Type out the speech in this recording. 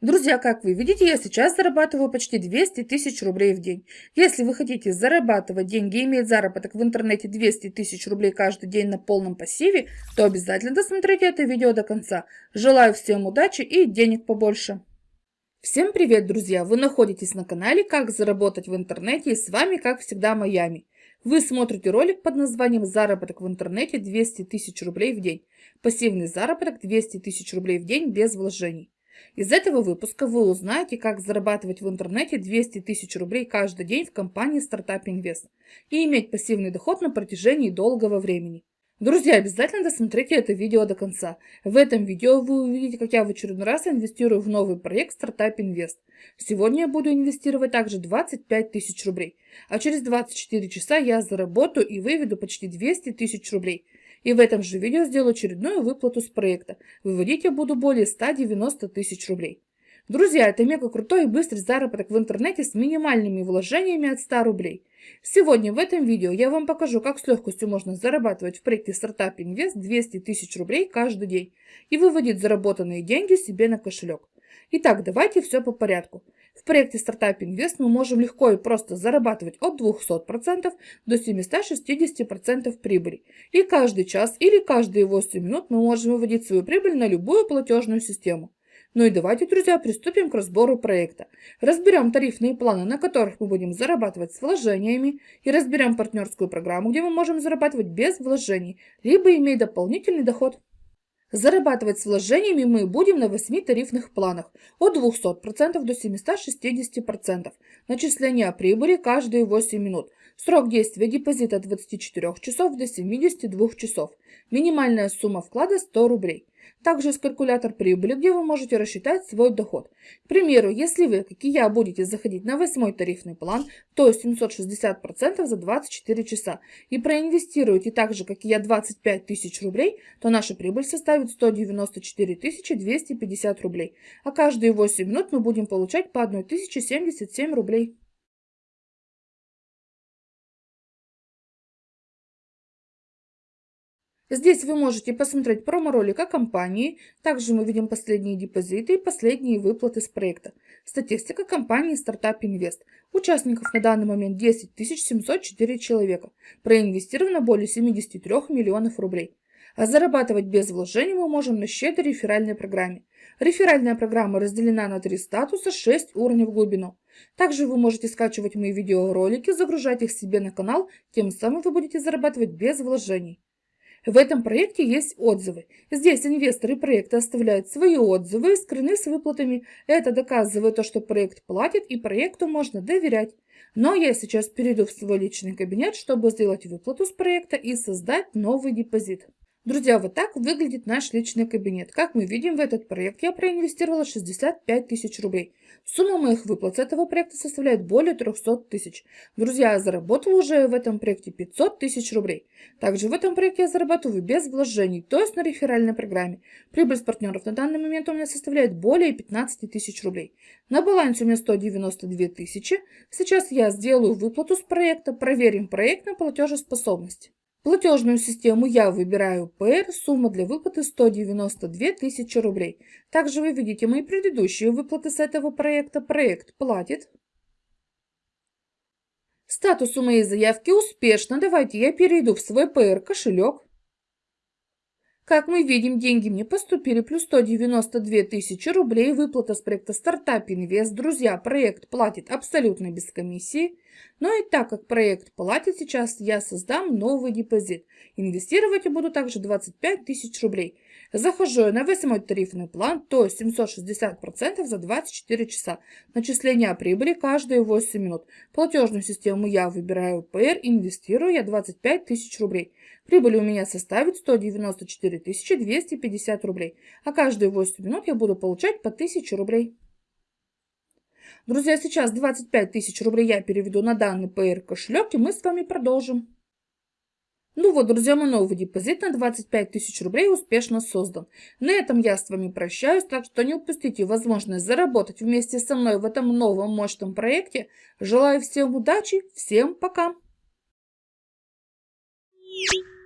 Друзья, как вы видите, я сейчас зарабатываю почти 200 тысяч рублей в день. Если вы хотите зарабатывать деньги и иметь заработок в интернете 200 тысяч рублей каждый день на полном пассиве, то обязательно досмотрите это видео до конца. Желаю всем удачи и денег побольше. Всем привет, друзья! Вы находитесь на канале «Как заработать в интернете» и с вами, как всегда, Майами. Вы смотрите ролик под названием «Заработок в интернете 200 тысяч рублей в день». Пассивный заработок 200 тысяч рублей в день без вложений. Из этого выпуска вы узнаете, как зарабатывать в интернете 200 тысяч рублей каждый день в компании Startup Invest и иметь пассивный доход на протяжении долгого времени. Друзья, обязательно досмотрите это видео до конца. В этом видео вы увидите, как я в очередной раз инвестирую в новый проект Startup Invest. Сегодня я буду инвестировать также 25 тысяч рублей, а через 24 часа я заработаю и выведу почти 200 тысяч рублей – и в этом же видео сделаю очередную выплату с проекта. Выводить я буду более 190 тысяч рублей. Друзья, это мега крутой и быстрый заработок в интернете с минимальными вложениями от 100 рублей. Сегодня в этом видео я вам покажу, как с легкостью можно зарабатывать в проекте Startup Invest 200 тысяч рублей каждый день и выводить заработанные деньги себе на кошелек. Итак, давайте все по порядку. В проекте Startup Invest мы можем легко и просто зарабатывать от 200% до 760% прибыли. И каждый час или каждые 8 минут мы можем выводить свою прибыль на любую платежную систему. Ну и давайте, друзья, приступим к разбору проекта. Разберем тарифные планы, на которых мы будем зарабатывать с вложениями, и разберем партнерскую программу, где мы можем зарабатывать без вложений, либо иметь дополнительный доход. Зарабатывать с вложениями мы будем на 8 тарифных планах от 200% до 760%. Начисление прибыли каждые 8 минут. Срок действия депозита от 24 часов до 72 часов. Минимальная сумма вклада 100 рублей. Также есть калькулятор прибыли, где вы можете рассчитать свой доход. К примеру, если вы, как и я, будете заходить на восьмой тарифный план, то 760% за 24 часа, и проинвестируете так же, как и я, 25 тысяч рублей, то наша прибыль составит 194 250 рублей, а каждые 8 минут мы будем получать по 1077 рублей. Здесь вы можете посмотреть промо-ролик о компании. Также мы видим последние депозиты и последние выплаты с проекта. Статистика компании Startup Invest. Участников на данный момент 10 704 человека. Проинвестировано более 73 миллионов рублей. А зарабатывать без вложений мы можем на щедрой реферальной программе. Реферальная программа разделена на три статуса, 6 уровней в глубину. Также вы можете скачивать мои видеоролики, загружать их себе на канал, тем самым вы будете зарабатывать без вложений. В этом проекте есть отзывы. Здесь инвесторы проекта оставляют свои отзывы, скрыны с выплатами. Это доказывает то, что проект платит и проекту можно доверять. Но я сейчас перейду в свой личный кабинет, чтобы сделать выплату с проекта и создать новый депозит. Друзья, вот так выглядит наш личный кабинет. Как мы видим, в этот проект я проинвестировала 65 тысяч рублей. Сумма моих выплат с этого проекта составляет более 300 тысяч. Друзья, я заработала уже в этом проекте 500 тысяч рублей. Также в этом проекте я зарабатываю без вложений, то есть на реферальной программе. Прибыль с партнеров на данный момент у меня составляет более 15 тысяч рублей. На балансе у меня 192 тысячи. Сейчас я сделаю выплату с проекта, проверим проект на платежеспособность. Платежную систему я выбираю PR, сумма для выплаты 192 тысячи рублей. Также вы видите мои предыдущие выплаты с этого проекта. Проект платит. Статус у моей заявки успешно. Давайте я перейду в свой PR кошелек. Как мы видим, деньги мне поступили, плюс 192 тысячи рублей, выплата с проекта Startup Invest. Друзья, проект платит абсолютно без комиссии. Но и так как проект платит сейчас, я создам новый депозит. Инвестировать я буду также 25 тысяч рублей. Захожу я на 8 тарифный план, то есть 760% за 24 часа. Начисление прибыли каждые 8 минут. Платежную систему я выбираю PR, инвестирую я 25 тысяч рублей. Прибыль у меня составит 194 250 рублей, а каждые 8 минут я буду получать по 1000 рублей. Друзья, сейчас 25 тысяч рублей я переведу на данный PR кошелек, и мы с вами продолжим. Ну вот, друзья, мой новый депозит на 25 тысяч рублей успешно создан. На этом я с вами прощаюсь, так что не упустите возможность заработать вместе со мной в этом новом мощном проекте. Желаю всем удачи, всем пока! Thank you.